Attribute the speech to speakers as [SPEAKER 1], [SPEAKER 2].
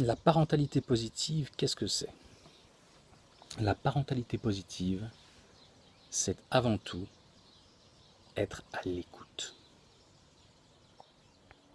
[SPEAKER 1] La parentalité positive, qu'est-ce que c'est? La parentalité positive, c'est avant tout être à l'écoute.